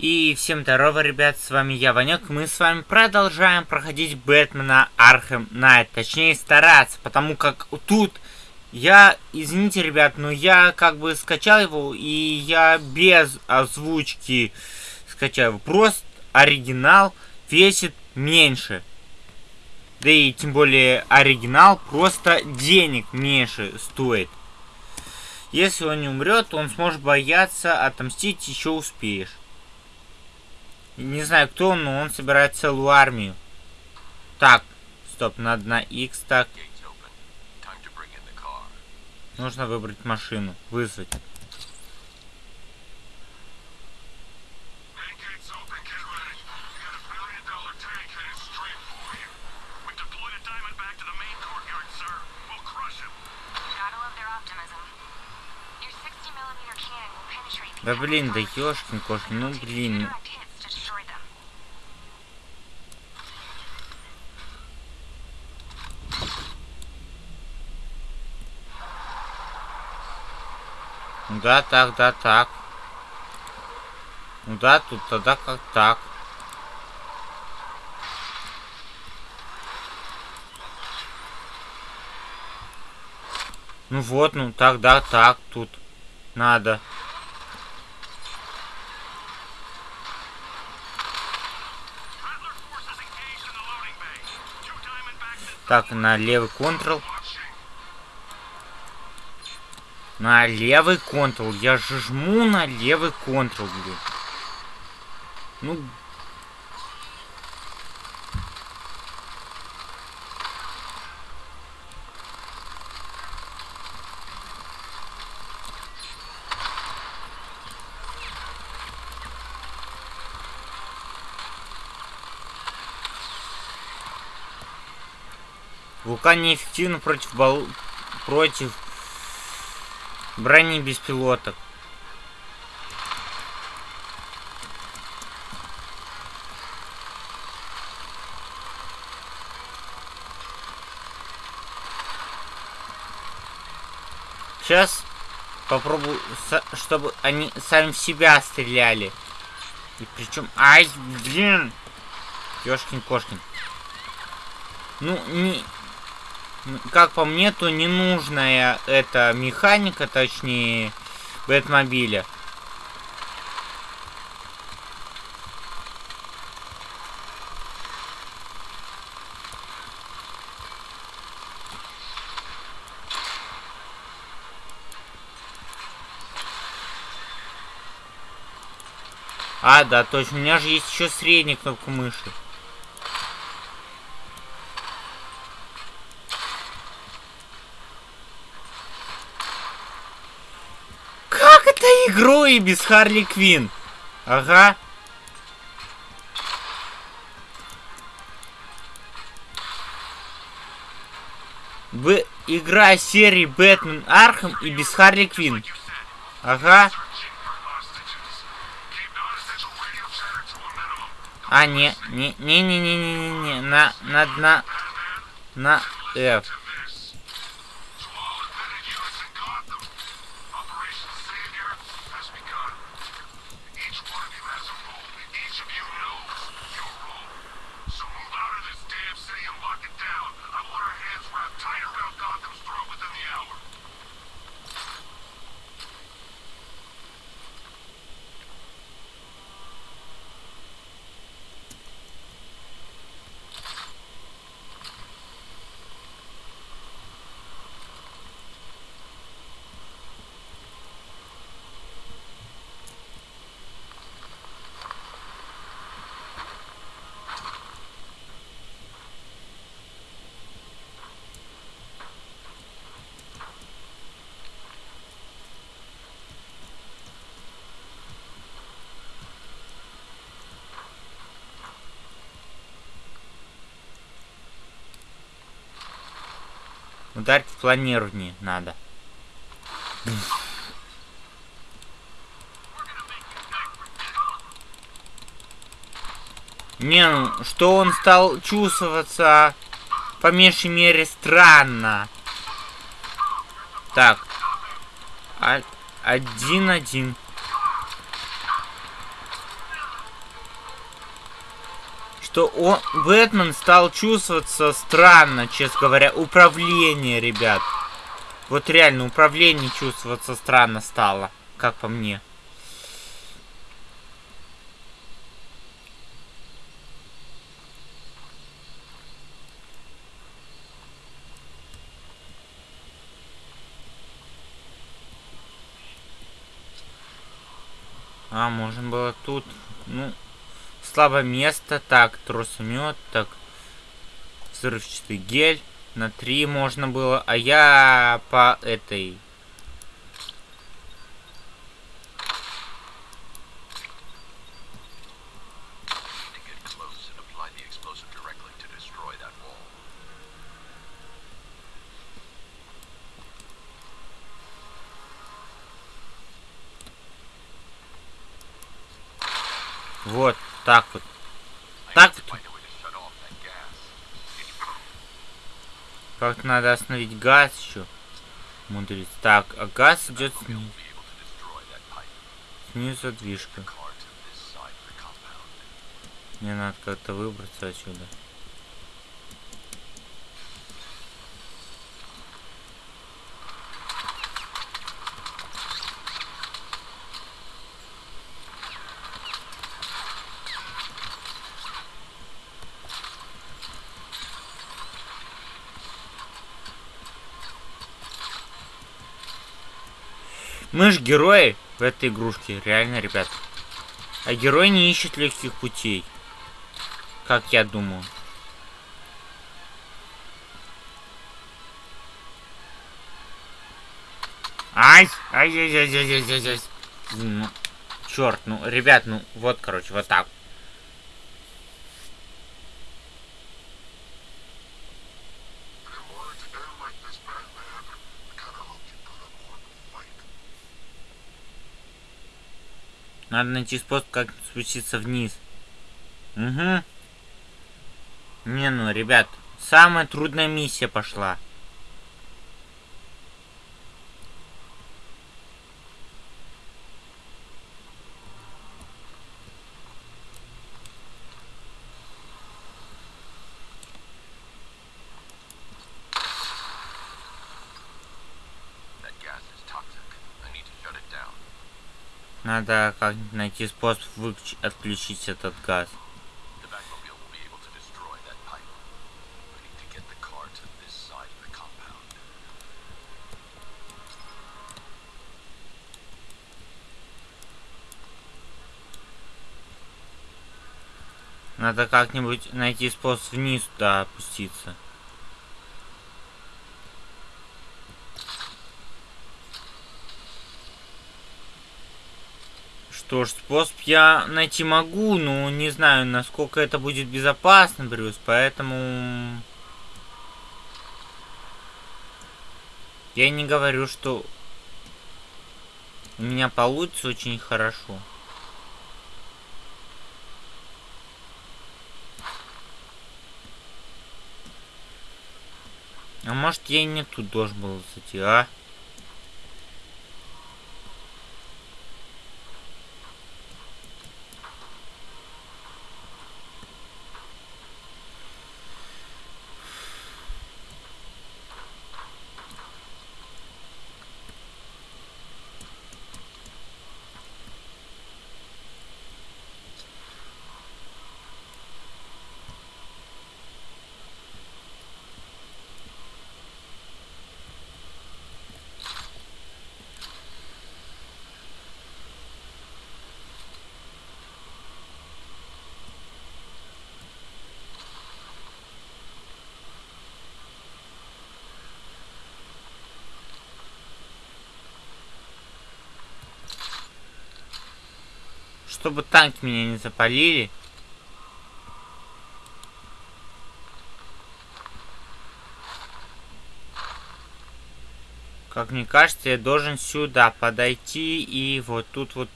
И всем здорово, ребят, с вами я, Ванек. Мы с вами продолжаем проходить Бэтмена Архем Найт. Точнее, стараться, потому как тут я, извините, ребят, но я как бы скачал его, и я без озвучки скачал его. Просто оригинал весит меньше. Да и тем более оригинал просто денег меньше стоит. Если он не умрет, он сможет бояться, отомстить еще успеешь. Не знаю, кто он, но он собирает целую армию. Так, стоп, надо на X так. Нужно выбрать машину, вызвать. Да блин, да ёшкин кошкин, ну блин. Ну да, так, да, так. Да, тут тогда как так. Ну вот, ну тогда так тут надо. Так, на левый контрол. На левый контрол. Я жму на левый контрол, блин. Ну... Вулкан неэффективно против бал... против Брони беспилоток. Сейчас попробую, чтобы они сами в себя стреляли. И причем... Ай, блин! Ёшкин-кошкин. Ну, не как по мне, то ненужная эта механика, точнее, Бэтмобиля. А, да, точно, у меня же есть еще средняя кнопка мыши. игру и без Харли Квин. Ага. Б игра серии Batman Arkham и без Харли Квин. Ага. А, не, не, не, не, не, не, не, на, на, на, на, F. Ударить в планирование надо. Не, ну, что он стал чувствоваться, по меньшей мере, странно. Так. А, один-один. Что он, Бэтмен стал чувствоваться странно, честно говоря. Управление, ребят. Вот реально, управление чувствоваться странно стало, как по мне. А, можно было тут. Ну, слабое место. Так, тросомет. Так, взрывчатый гель. На три можно было. А я по этой... Вот, так вот. Так вот. Как надо остановить газ еще. Мудрец. Так, а газ идет снизу. Снизу задвижка. Мне надо как-то выбраться отсюда. Мы ж герои в этой игрушке, реально, ребят. А герой не ищет легких путей. Как я думаю. Ай! Ай, ай, ай, ай, ай, ай, ай. Ну, черт, ну, ребят, ну, вот, короче, вот так. Надо найти способ, как спуститься вниз. Угу. Не, ну, ребят, самая трудная миссия пошла. Надо как найти способ отключить этот газ. Надо как-нибудь найти способ вниз туда опуститься. Что ж, способ я найти могу, но не знаю, насколько это будет безопасно, Брюс, поэтому... Я не говорю, что у меня получится очень хорошо. А может я и не тут должен был зайти, а? Чтобы танки меня не запалили. Как мне кажется, я должен сюда подойти и вот тут вот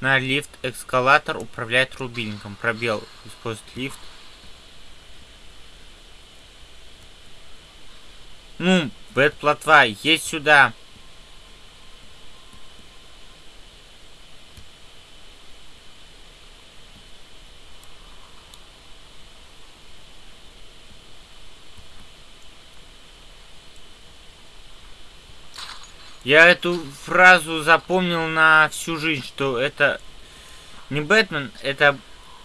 на лифт эскалатор управлять рубильником. Пробел использовать лифт. Ну, бэт плотва, есть сюда. Я эту фразу запомнил на всю жизнь, что это не Бэтмен, это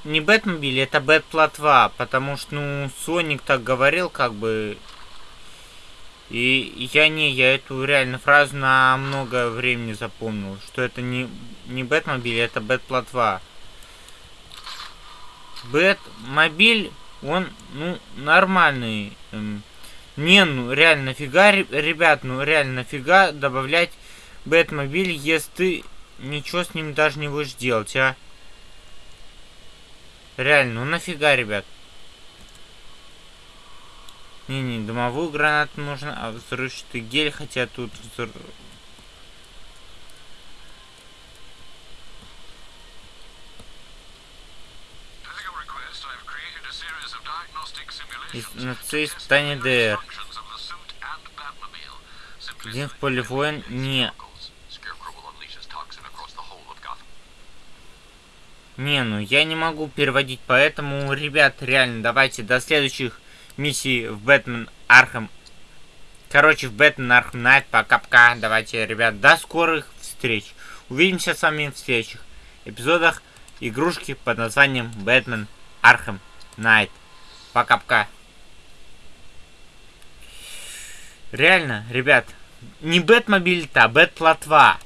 не Бэтмобиль, это Бэт-плотва, потому что, ну, Соник так говорил, как бы... И я не, я эту реально фразу на много времени запомнил, что это не, не Бэтмобиль, это Бэт-плотва. Бэтмобиль, он, ну, нормальный. Эм, не, ну, реально, нафига, ребят, ну, реально, нафига добавлять Бэтмобиль, если ты ничего с ним даже не будешь делать, а? Реально, ну нафига, ребят? Не-не, дымовую гранату нужно, а взрывчатый гель, хотя тут взрыв... на цель испытания ДР. Один в поле воин не Не, ну я не могу переводить, поэтому, ребят, реально, давайте до следующих миссий в Batman Arkham. Короче, в Batman Arkham Knight, пока-пока. Давайте, ребят, до скорых встреч. Увидимся с вами в следующих эпизодах игрушки под названием Batman Arkham Knight. Пока-пока. Реально, ребят, не Бэтмобиль-то, а Бэт-плотва.